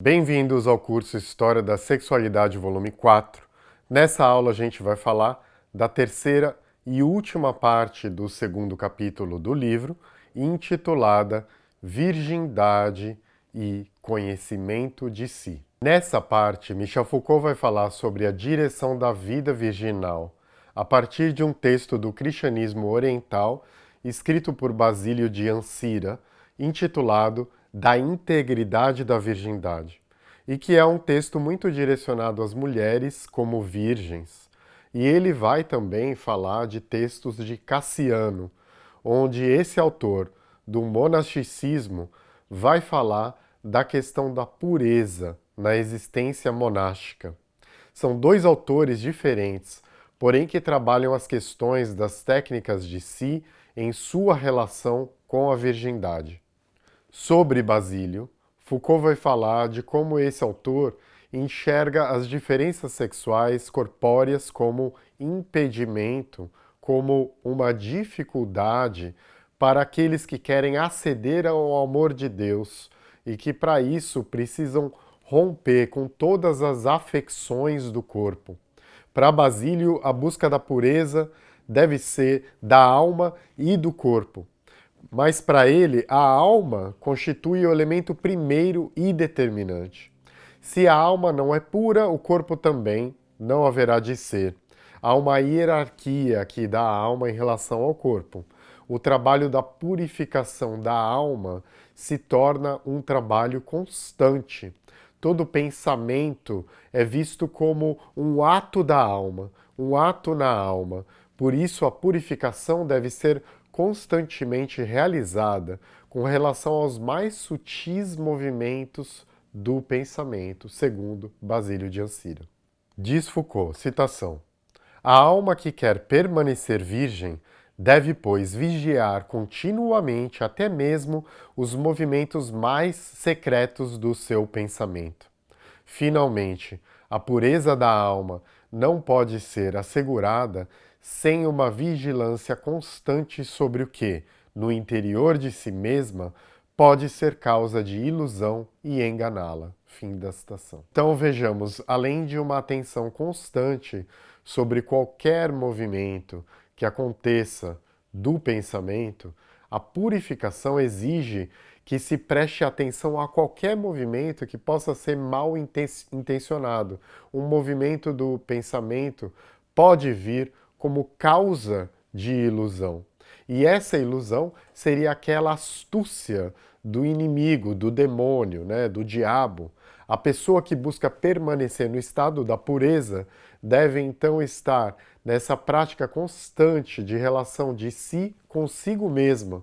Bem-vindos ao curso História da Sexualidade, volume 4. Nessa aula a gente vai falar da terceira e última parte do segundo capítulo do livro, intitulada Virgindade e Conhecimento de Si. Nessa parte, Michel Foucault vai falar sobre a direção da vida virginal a partir de um texto do cristianismo oriental escrito por Basílio de Ancira, intitulado Da Integridade da Virgindade, e que é um texto muito direcionado às mulheres como virgens. E ele vai também falar de textos de Cassiano, onde esse autor do monasticismo vai falar da questão da pureza na existência monástica. São dois autores diferentes, porém que trabalham as questões das técnicas de si em sua relação com a virgindade. Sobre Basílio, Foucault vai falar de como esse autor enxerga as diferenças sexuais corpóreas como impedimento, como uma dificuldade para aqueles que querem aceder ao amor de Deus e que para isso precisam romper com todas as afecções do corpo. Para Basílio, a busca da pureza deve ser da alma e do corpo. Mas para ele, a alma constitui o elemento primeiro e determinante. Se a alma não é pura, o corpo também não haverá de ser. Há uma hierarquia aqui da alma em relação ao corpo. O trabalho da purificação da alma se torna um trabalho constante. Todo pensamento é visto como um ato da alma, um ato na alma. Por isso, a purificação deve ser constantemente realizada com relação aos mais sutis movimentos do pensamento, segundo Basílio de Ancira. Diz Foucault, citação, A alma que quer permanecer virgem Deve, pois, vigiar continuamente até mesmo os movimentos mais secretos do seu pensamento. Finalmente, a pureza da alma não pode ser assegurada sem uma vigilância constante sobre o que, no interior de si mesma, pode ser causa de ilusão e enganá-la. Fim da citação. Então vejamos, além de uma atenção constante sobre qualquer movimento que aconteça do pensamento, a purificação exige que se preste atenção a qualquer movimento que possa ser mal intencionado. Um movimento do pensamento pode vir como causa de ilusão. E essa ilusão seria aquela astúcia do inimigo, do demônio, né, do diabo. A pessoa que busca permanecer no estado da pureza deve então estar nessa prática constante de relação de si consigo mesma,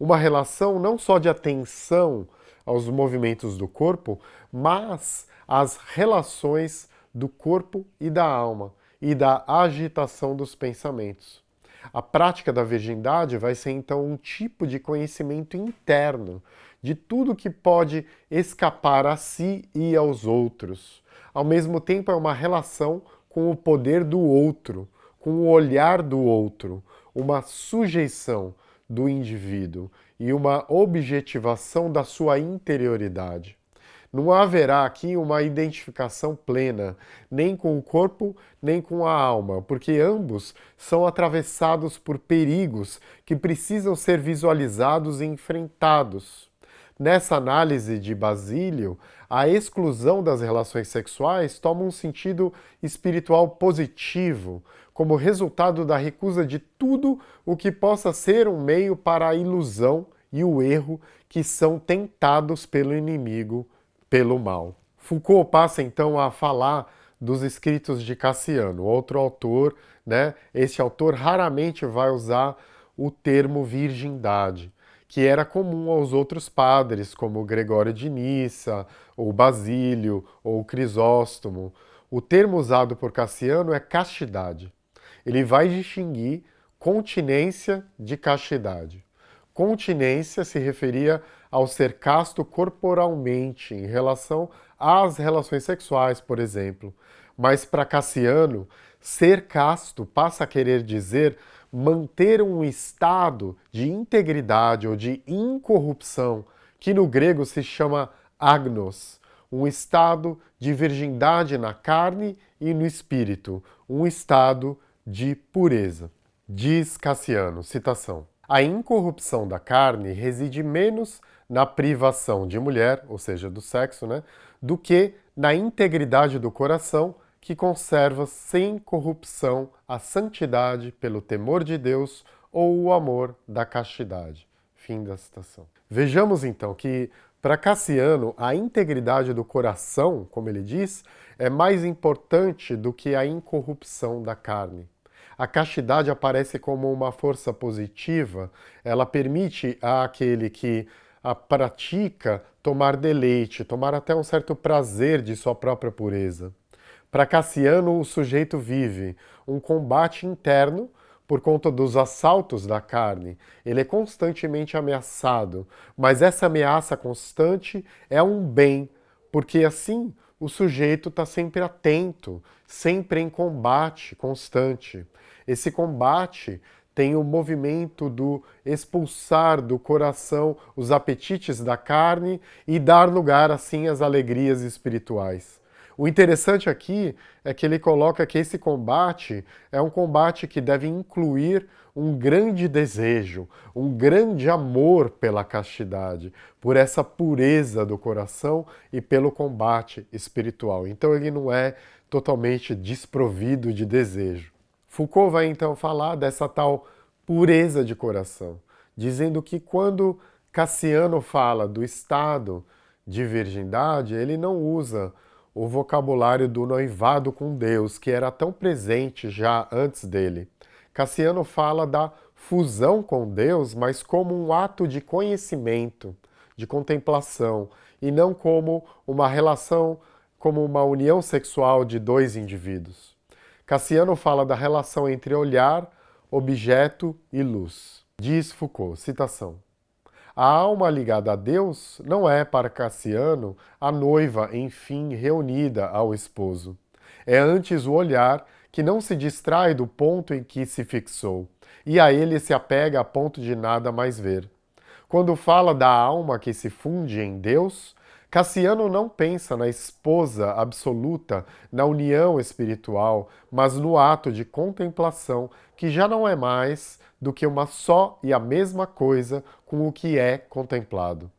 uma relação não só de atenção aos movimentos do corpo, mas às relações do corpo e da alma e da agitação dos pensamentos. A prática da virgindade vai ser então um tipo de conhecimento interno de tudo que pode escapar a si e aos outros. Ao mesmo tempo é uma relação com o poder do outro, com o olhar do outro, uma sujeição do indivíduo e uma objetivação da sua interioridade. Não haverá aqui uma identificação plena, nem com o corpo, nem com a alma, porque ambos são atravessados por perigos que precisam ser visualizados e enfrentados. Nessa análise de Basílio, a exclusão das relações sexuais toma um sentido espiritual positivo, como resultado da recusa de tudo o que possa ser um meio para a ilusão e o erro que são tentados pelo inimigo, pelo mal. Foucault passa então a falar dos escritos de Cassiano, outro autor, né? Esse autor raramente vai usar o termo virgindade, que era comum aos outros padres, como Gregório de Nissa, ou Basílio, ou Crisóstomo. O termo usado por Cassiano é castidade. Ele vai distinguir continência de castidade. Continência se referia ao ser casto corporalmente em relação às relações sexuais, por exemplo. Mas para Cassiano, ser casto passa a querer dizer manter um estado de integridade ou de incorrupção, que no grego se chama agnos, um estado de virgindade na carne e no espírito, um estado de pureza. Diz Cassiano, citação, a incorrupção da carne reside menos na privação de mulher, ou seja, do sexo, né, do que na integridade do coração que conserva sem corrupção a santidade pelo temor de Deus ou o amor da castidade. Fim da citação. Vejamos então que para Cassiano, a integridade do coração, como ele diz, é mais importante do que a incorrupção da carne. A castidade aparece como uma força positiva, ela permite àquele que a pratica tomar deleite, tomar até um certo prazer de sua própria pureza. Para Cassiano, o sujeito vive um combate interno por conta dos assaltos da carne, ele é constantemente ameaçado, mas essa ameaça constante é um bem, porque assim o sujeito está sempre atento, sempre em combate constante. Esse combate tem o movimento do expulsar do coração os apetites da carne e dar lugar assim às alegrias espirituais. O interessante aqui é que ele coloca que esse combate é um combate que deve incluir um grande desejo, um grande amor pela castidade, por essa pureza do coração e pelo combate espiritual. Então ele não é totalmente desprovido de desejo. Foucault vai então falar dessa tal pureza de coração, dizendo que quando Cassiano fala do estado de virgindade, ele não usa o vocabulário do noivado com Deus, que era tão presente já antes dele. Cassiano fala da fusão com Deus, mas como um ato de conhecimento, de contemplação, e não como uma relação, como uma união sexual de dois indivíduos. Cassiano fala da relação entre olhar, objeto e luz. Diz Foucault, citação, a alma ligada a Deus não é, para Cassiano, a noiva, enfim, reunida ao esposo. É antes o olhar que não se distrai do ponto em que se fixou, e a ele se apega a ponto de nada mais ver. Quando fala da alma que se funde em Deus, Cassiano não pensa na esposa absoluta, na união espiritual, mas no ato de contemplação, que já não é mais do que uma só e a mesma coisa com o que é contemplado.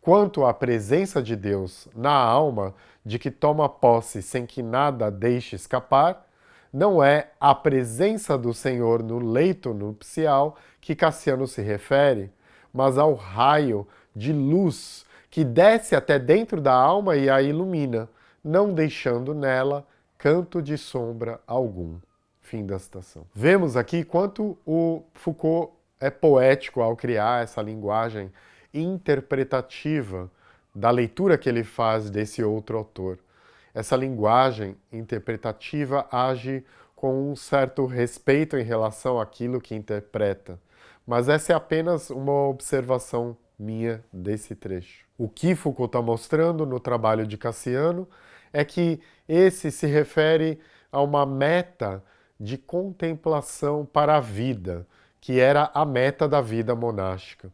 Quanto à presença de Deus na alma, de que toma posse sem que nada deixe escapar, não é a presença do Senhor no leito nupcial que Cassiano se refere, mas ao raio de luz que desce até dentro da alma e a ilumina, não deixando nela canto de sombra algum. Fim da citação. Vemos aqui quanto o Foucault é poético ao criar essa linguagem interpretativa da leitura que ele faz desse outro autor. Essa linguagem interpretativa age com um certo respeito em relação àquilo que interpreta, mas essa é apenas uma observação minha desse trecho. O que Foucault está mostrando no trabalho de Cassiano é que esse se refere a uma meta de contemplação para a vida, que era a meta da vida monástica.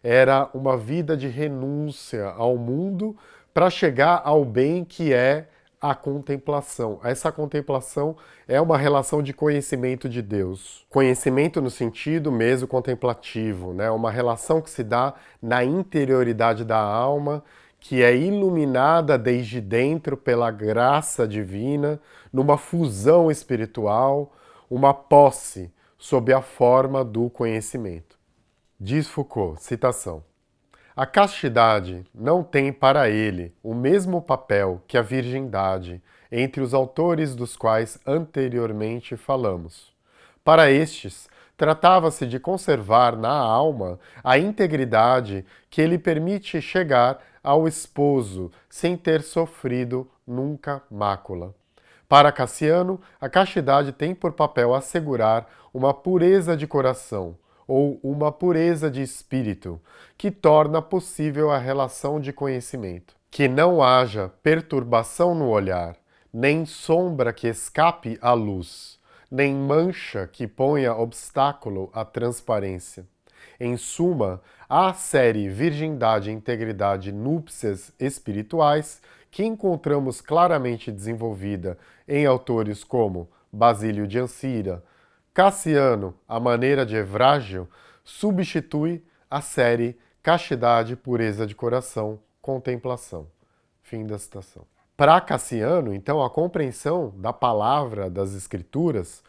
Era uma vida de renúncia ao mundo para chegar ao bem que é a contemplação. Essa contemplação é uma relação de conhecimento de Deus. Conhecimento no sentido mesmo contemplativo, né? uma relação que se dá na interioridade da alma, que é iluminada desde dentro pela graça divina, numa fusão espiritual, uma posse sob a forma do conhecimento. Diz Foucault, citação, a castidade não tem para ele o mesmo papel que a virgindade entre os autores dos quais anteriormente falamos. Para estes, tratava-se de conservar na alma a integridade que lhe permite chegar ao esposo sem ter sofrido nunca mácula. Para Cassiano, a castidade tem por papel assegurar uma pureza de coração, ou uma pureza de espírito, que torna possível a relação de conhecimento. Que não haja perturbação no olhar, nem sombra que escape à luz, nem mancha que ponha obstáculo à transparência. Em suma, a série Virgindade, Integridade, Núpcias Espirituais, que encontramos claramente desenvolvida em autores como Basílio de Ancira, Cassiano, a maneira de Evrágio, substitui a série Castidade, Pureza de Coração, Contemplação. Fim da citação. Para Cassiano, então, a compreensão da palavra das Escrituras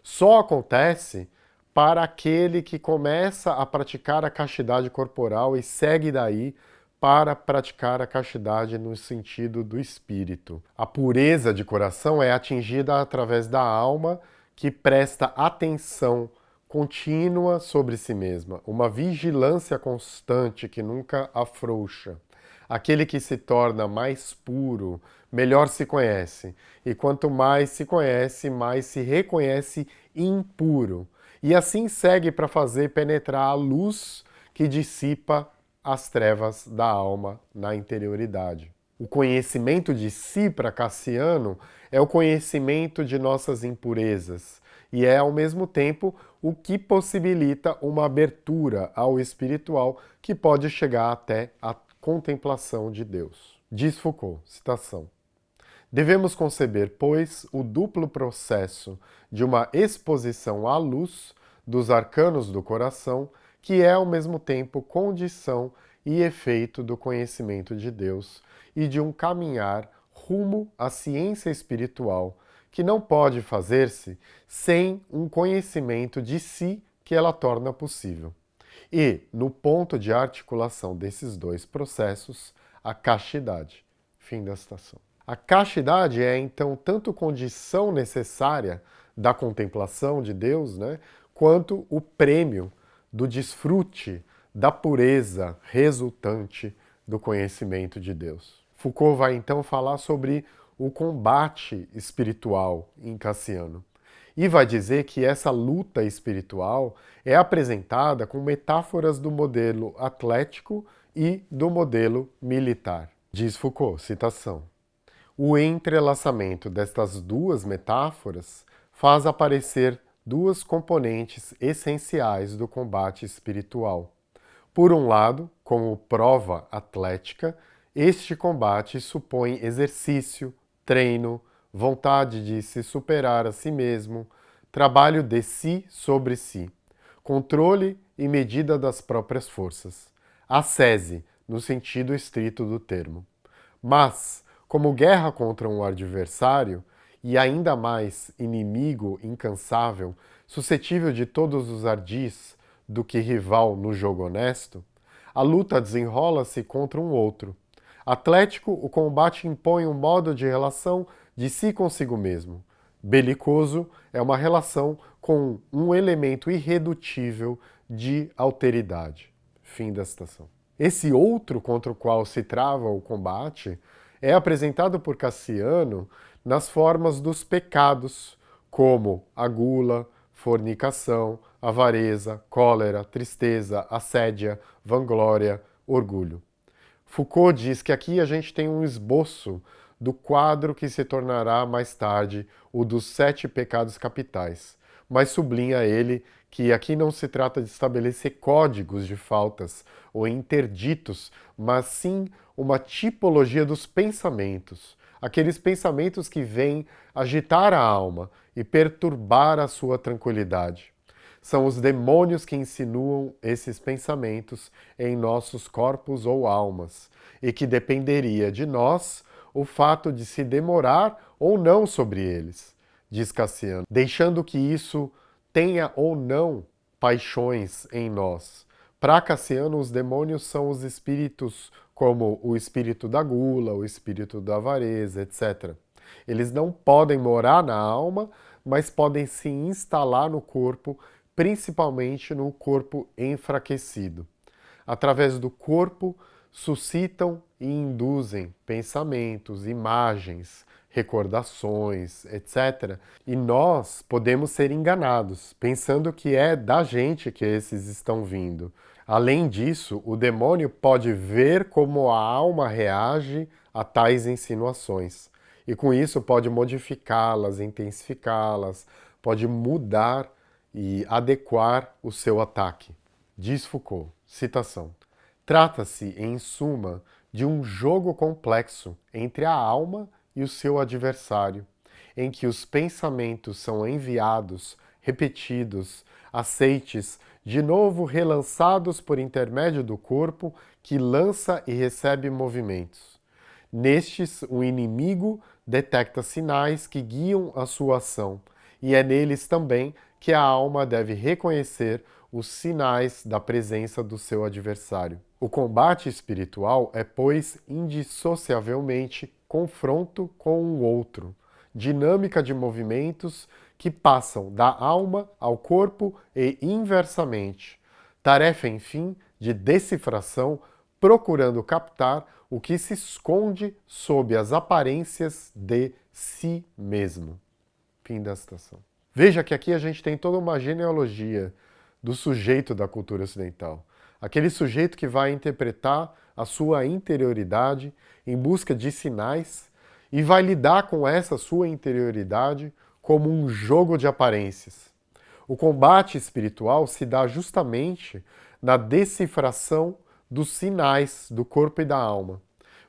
só acontece para aquele que começa a praticar a castidade corporal e segue daí para praticar a castidade no sentido do espírito. A pureza de coração é atingida através da alma que presta atenção contínua sobre si mesma, uma vigilância constante que nunca afrouxa. Aquele que se torna mais puro, melhor se conhece, e quanto mais se conhece, mais se reconhece impuro, e assim segue para fazer penetrar a luz que dissipa as trevas da alma na interioridade. O conhecimento de si para Cassiano é o conhecimento de nossas impurezas e é, ao mesmo tempo, o que possibilita uma abertura ao espiritual que pode chegar até a contemplação de Deus. Diz Foucault, citação. Devemos conceber, pois, o duplo processo de uma exposição à luz dos arcanos do coração que é ao mesmo tempo condição e efeito do conhecimento de Deus e de um caminhar rumo à ciência espiritual, que não pode fazer-se sem um conhecimento de si que ela torna possível. E, no ponto de articulação desses dois processos, a castidade. Fim da citação. A castidade é, então, tanto condição necessária da contemplação de Deus, né, quanto o prêmio do desfrute da pureza resultante do conhecimento de Deus. Foucault vai então falar sobre o combate espiritual em Cassiano e vai dizer que essa luta espiritual é apresentada com metáforas do modelo atlético e do modelo militar. Diz Foucault, citação, o entrelaçamento destas duas metáforas faz aparecer duas componentes essenciais do combate espiritual. Por um lado, como prova atlética, este combate supõe exercício, treino, vontade de se superar a si mesmo, trabalho de si sobre si, controle e medida das próprias forças, ascese, no sentido estrito do termo. Mas, como guerra contra um adversário, e ainda mais inimigo incansável, suscetível de todos os ardis do que rival no jogo honesto, a luta desenrola-se contra um outro. Atlético, o combate impõe um modo de relação de si consigo mesmo. Belicoso é uma relação com um elemento irredutível de alteridade. Fim da citação. Esse outro contra o qual se trava o combate é apresentado por Cassiano nas formas dos pecados, como a gula, fornicação, avareza, cólera, tristeza, assédia, vanglória, orgulho. Foucault diz que aqui a gente tem um esboço do quadro que se tornará mais tarde o dos sete pecados capitais, mas sublinha ele que aqui não se trata de estabelecer códigos de faltas ou interditos, mas sim uma tipologia dos pensamentos, aqueles pensamentos que vêm agitar a alma e perturbar a sua tranquilidade. São os demônios que insinuam esses pensamentos em nossos corpos ou almas, e que dependeria de nós o fato de se demorar ou não sobre eles, diz Cassiano, deixando que isso tenha ou não paixões em nós. Para Cassiano, os demônios são os espíritos como o espírito da gula, o espírito da avareza, etc. Eles não podem morar na alma, mas podem se instalar no corpo, principalmente no corpo enfraquecido. Através do corpo, suscitam e induzem pensamentos, imagens, recordações, etc. E nós podemos ser enganados, pensando que é da gente que esses estão vindo. Além disso, o demônio pode ver como a alma reage a tais insinuações. E com isso pode modificá-las, intensificá-las, pode mudar e adequar o seu ataque. Diz Foucault, citação, Trata-se, em suma, de um jogo complexo entre a alma e o seu adversário, em que os pensamentos são enviados, repetidos, aceites, de novo relançados por intermédio do corpo que lança e recebe movimentos. Nestes, o inimigo detecta sinais que guiam a sua ação, e é neles também que a alma deve reconhecer os sinais da presença do seu adversário. O combate espiritual é, pois, indissociavelmente confronto com o outro, dinâmica de movimentos que passam da alma ao corpo e inversamente. Tarefa, enfim, de decifração, procurando captar o que se esconde sob as aparências de si mesmo. Fim da citação. Veja que aqui a gente tem toda uma genealogia do sujeito da cultura ocidental. Aquele sujeito que vai interpretar a sua interioridade em busca de sinais e vai lidar com essa sua interioridade como um jogo de aparências. O combate espiritual se dá justamente na decifração dos sinais do corpo e da alma,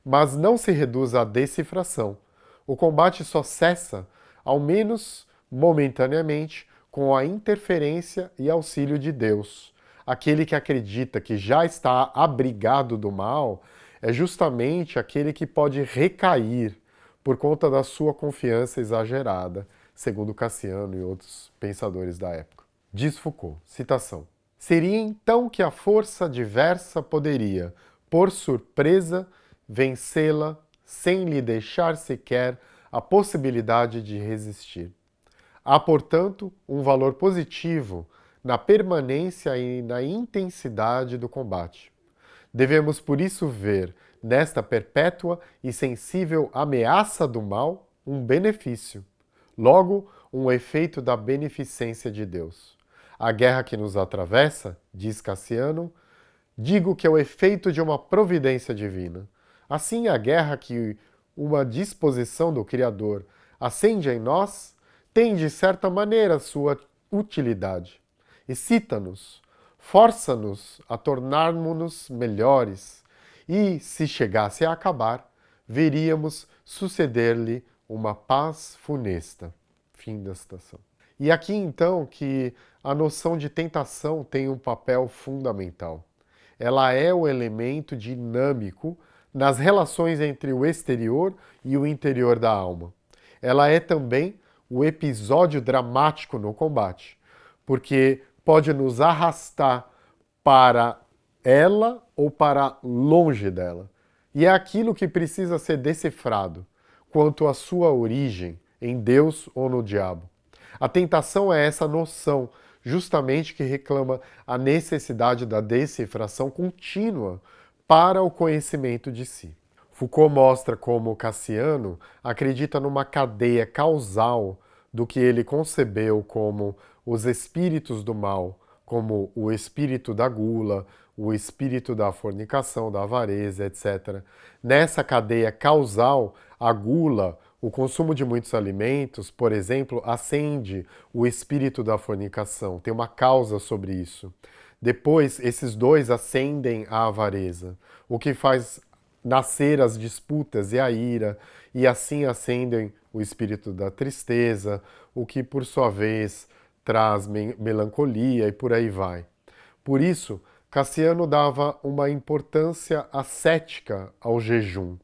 mas não se reduz à decifração. O combate só cessa, ao menos momentaneamente, com a interferência e auxílio de Deus. Aquele que acredita que já está abrigado do mal é justamente aquele que pode recair por conta da sua confiança exagerada, segundo Cassiano e outros pensadores da época. Diz Foucault, citação, Seria então que a força diversa poderia, por surpresa, vencê-la sem lhe deixar sequer a possibilidade de resistir. Há, portanto, um valor positivo na permanência e na intensidade do combate. Devemos, por isso, ver nesta perpétua e sensível ameaça do mal um benefício, logo, um efeito da beneficência de Deus. A guerra que nos atravessa, diz Cassiano, digo que é o efeito de uma providência divina. Assim, a guerra que uma disposição do Criador acende em nós tem, de certa maneira, sua utilidade. Excita-nos, força-nos a tornarmos-nos melhores, e, se chegasse a acabar, veríamos suceder-lhe uma paz funesta. Fim da citação. E aqui, então, que a noção de tentação tem um papel fundamental. Ela é o elemento dinâmico nas relações entre o exterior e o interior da alma. Ela é também o episódio dramático no combate, porque pode nos arrastar para ela ou para longe dela. E é aquilo que precisa ser decifrado quanto à sua origem, em Deus ou no diabo. A tentação é essa noção, justamente que reclama a necessidade da decifração contínua para o conhecimento de si. Foucault mostra como Cassiano acredita numa cadeia causal do que ele concebeu como os espíritos do mal, como o espírito da gula, o espírito da fornicação, da avareza, etc. Nessa cadeia causal, a gula, o consumo de muitos alimentos, por exemplo, acende o espírito da fornicação, tem uma causa sobre isso. Depois, esses dois acendem a avareza, o que faz nascer as disputas e a ira, e assim acendem o espírito da tristeza, o que por sua vez traz melancolia e por aí vai. Por isso, Cassiano dava uma importância ascética ao jejum,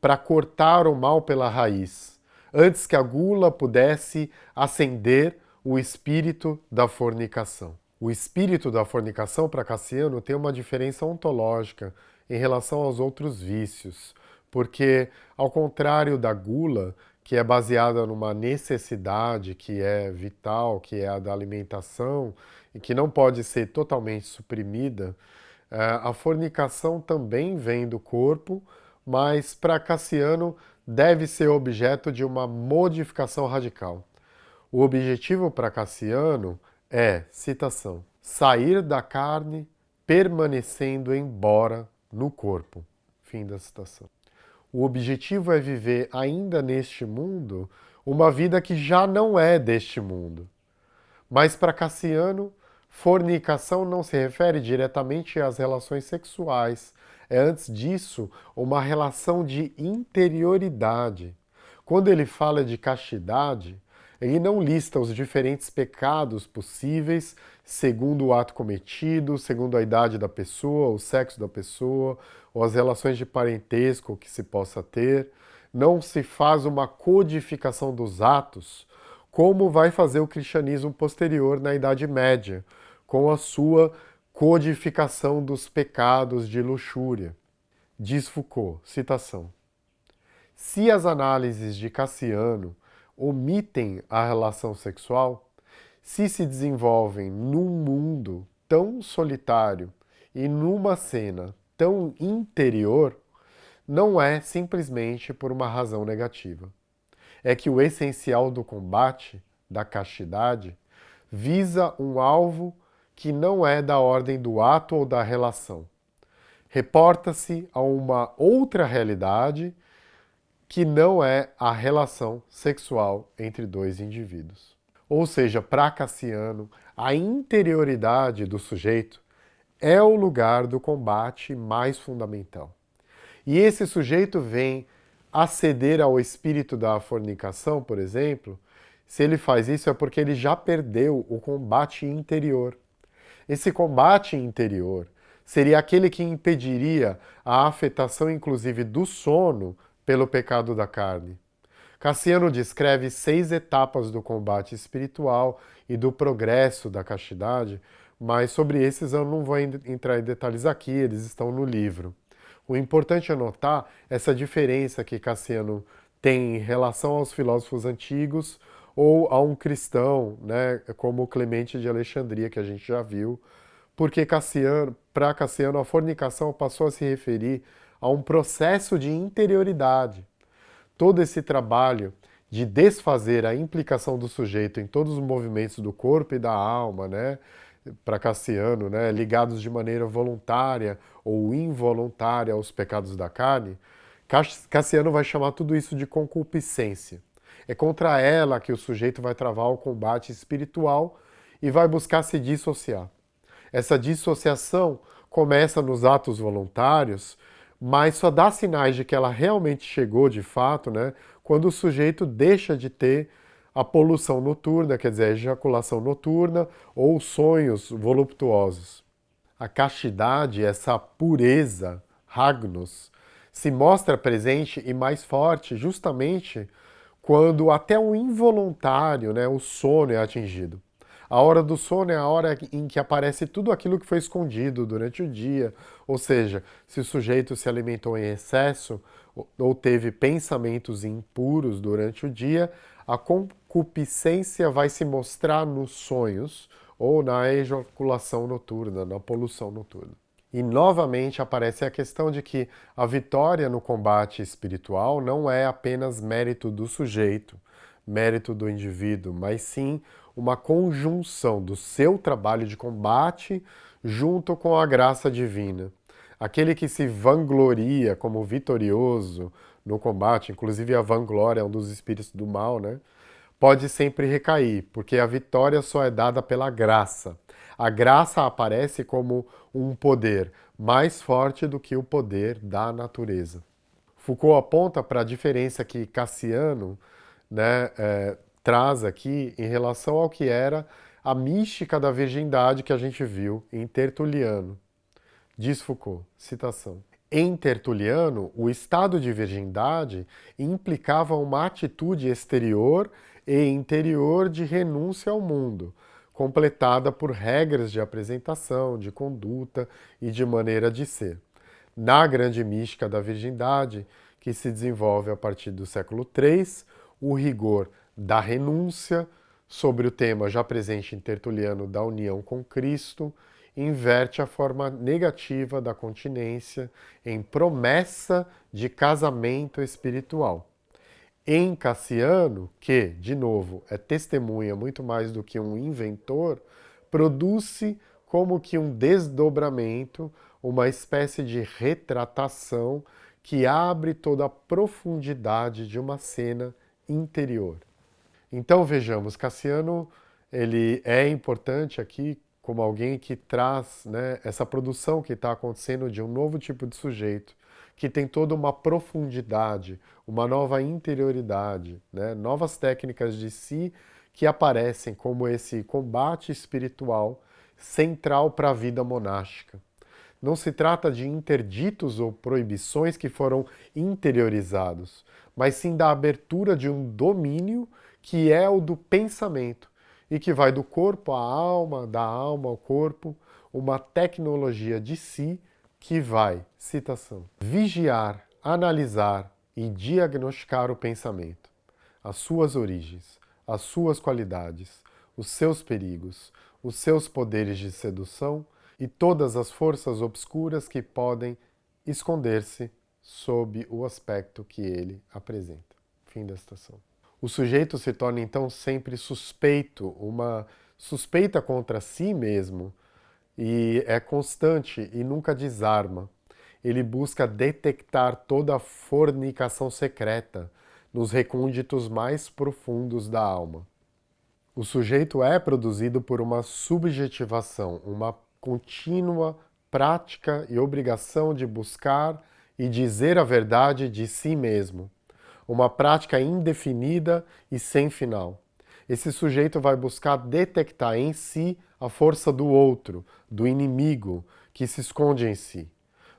para cortar o mal pela raiz, antes que a gula pudesse acender o espírito da fornicação. O espírito da fornicação para Cassiano tem uma diferença ontológica em relação aos outros vícios, porque, ao contrário da gula, que é baseada numa necessidade que é vital, que é a da alimentação, e que não pode ser totalmente suprimida, eh, a fornicação também vem do corpo, mas para Cassiano deve ser objeto de uma modificação radical. O objetivo para Cassiano é, citação, sair da carne permanecendo embora no corpo. Fim da citação. O objetivo é viver ainda neste mundo uma vida que já não é deste mundo. Mas para Cassiano, fornicação não se refere diretamente às relações sexuais. é antes disso uma relação de interioridade. Quando ele fala de castidade, ele não lista os diferentes pecados possíveis segundo o ato cometido, segundo a idade da pessoa, o sexo da pessoa, ou as relações de parentesco que se possa ter. Não se faz uma codificação dos atos, como vai fazer o cristianismo posterior na Idade Média, com a sua codificação dos pecados de luxúria. Diz Foucault, citação, Se as análises de Cassiano omitem a relação sexual, se se desenvolvem num mundo tão solitário e numa cena tão interior, não é simplesmente por uma razão negativa. É que o essencial do combate, da castidade, visa um alvo que não é da ordem do ato ou da relação. Reporta-se a uma outra realidade que não é a relação sexual entre dois indivíduos. Ou seja, para Cassiano, a interioridade do sujeito é o lugar do combate mais fundamental. E esse sujeito vem aceder ao espírito da fornicação, por exemplo, se ele faz isso é porque ele já perdeu o combate interior. Esse combate interior seria aquele que impediria a afetação, inclusive, do sono pelo pecado da carne. Cassiano descreve seis etapas do combate espiritual e do progresso da castidade, mas sobre esses eu não vou entrar em detalhes aqui, eles estão no livro. O importante é notar essa diferença que Cassiano tem em relação aos filósofos antigos ou a um cristão, né, como Clemente de Alexandria, que a gente já viu, porque Cassiano, para Cassiano a fornicação passou a se referir a um processo de interioridade. Todo esse trabalho de desfazer a implicação do sujeito em todos os movimentos do corpo e da alma, né, para Cassiano, né, ligados de maneira voluntária ou involuntária aos pecados da carne, Cassiano vai chamar tudo isso de concupiscência. É contra ela que o sujeito vai travar o combate espiritual e vai buscar se dissociar. Essa dissociação começa nos atos voluntários, mas só dá sinais de que ela realmente chegou de fato, né, quando o sujeito deixa de ter a poluição noturna, quer dizer, a ejaculação noturna ou sonhos voluptuosos. A castidade, essa pureza, Ragnos, se mostra presente e mais forte justamente quando até o involuntário, né, o sono é atingido. A hora do sono é a hora em que aparece tudo aquilo que foi escondido durante o dia, ou seja, se o sujeito se alimentou em excesso ou teve pensamentos impuros durante o dia, a concupiscência vai se mostrar nos sonhos ou na ejaculação noturna, na poluição noturna. E novamente aparece a questão de que a vitória no combate espiritual não é apenas mérito do sujeito, mérito do indivíduo, mas sim uma conjunção do seu trabalho de combate junto com a graça divina. Aquele que se vangloria como vitorioso no combate, inclusive a vanglória é um dos espíritos do mal, né? Pode sempre recair, porque a vitória só é dada pela graça. A graça aparece como um poder mais forte do que o poder da natureza. Foucault aponta para a diferença que Cassiano né, é, traz aqui em relação ao que era a mística da virgindade que a gente viu em Tertuliano. Diz Foucault, citação. Em Tertuliano, o estado de virgindade implicava uma atitude exterior e interior de renúncia ao mundo, completada por regras de apresentação, de conduta e de maneira de ser. Na grande mística da virgindade, que se desenvolve a partir do século III, o rigor da renúncia, sobre o tema já presente em Tertuliano da união com Cristo, inverte a forma negativa da continência em promessa de casamento espiritual. Em Cassiano, que, de novo, é testemunha muito mais do que um inventor, produz-se como que um desdobramento, uma espécie de retratação que abre toda a profundidade de uma cena interior. Então vejamos, Cassiano ele é importante aqui como alguém que traz né, essa produção que está acontecendo de um novo tipo de sujeito, que tem toda uma profundidade, uma nova interioridade, né, novas técnicas de si que aparecem como esse combate espiritual central para a vida monástica. Não se trata de interditos ou proibições que foram interiorizados, mas sim da abertura de um domínio que é o do pensamento e que vai do corpo à alma, da alma ao corpo, uma tecnologia de si que vai, citação, vigiar, analisar e diagnosticar o pensamento, as suas origens, as suas qualidades, os seus perigos, os seus poderes de sedução e todas as forças obscuras que podem esconder-se sob o aspecto que ele apresenta. Fim da citação. O sujeito se torna então sempre suspeito, uma suspeita contra si mesmo, e é constante e nunca desarma. Ele busca detectar toda a fornicação secreta nos recônditos mais profundos da alma. O sujeito é produzido por uma subjetivação, uma contínua prática e obrigação de buscar e dizer a verdade de si mesmo. Uma prática indefinida e sem final. Esse sujeito vai buscar detectar em si a força do outro, do inimigo, que se esconde em si.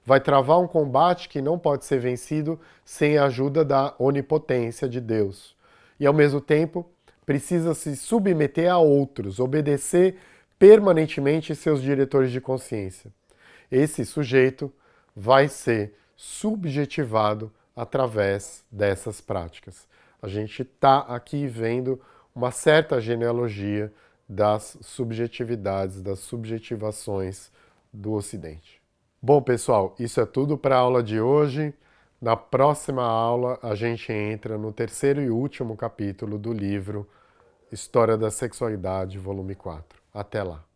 Vai travar um combate que não pode ser vencido sem a ajuda da onipotência de Deus. E, ao mesmo tempo, precisa se submeter a outros, obedecer permanentemente seus diretores de consciência. Esse sujeito vai ser subjetivado através dessas práticas. A gente está aqui vendo uma certa genealogia das subjetividades, das subjetivações do Ocidente. Bom, pessoal, isso é tudo para a aula de hoje. Na próxima aula, a gente entra no terceiro e último capítulo do livro História da Sexualidade, volume 4. Até lá!